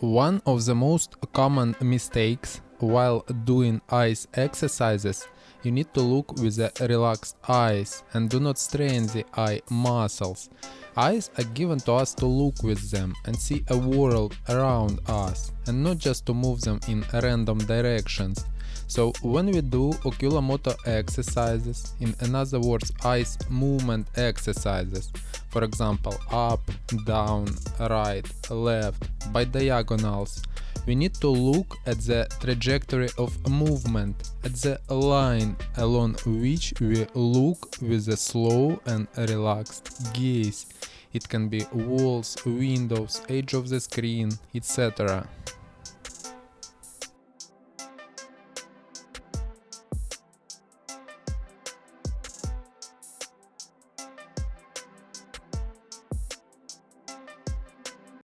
One of the most common mistakes while doing eyes exercises, you need to look with the relaxed eyes and do not strain the eye muscles. Eyes are given to us to look with them and see a world around us and not just to move them in random directions. So when we do oculomotor exercises, in other words eyes movement exercises, for example up, down, right, left, by diagonals, we need to look at the trajectory of movement, at the line along which we look with a slow and relaxed gaze. It can be walls, windows, edge of the screen, etc.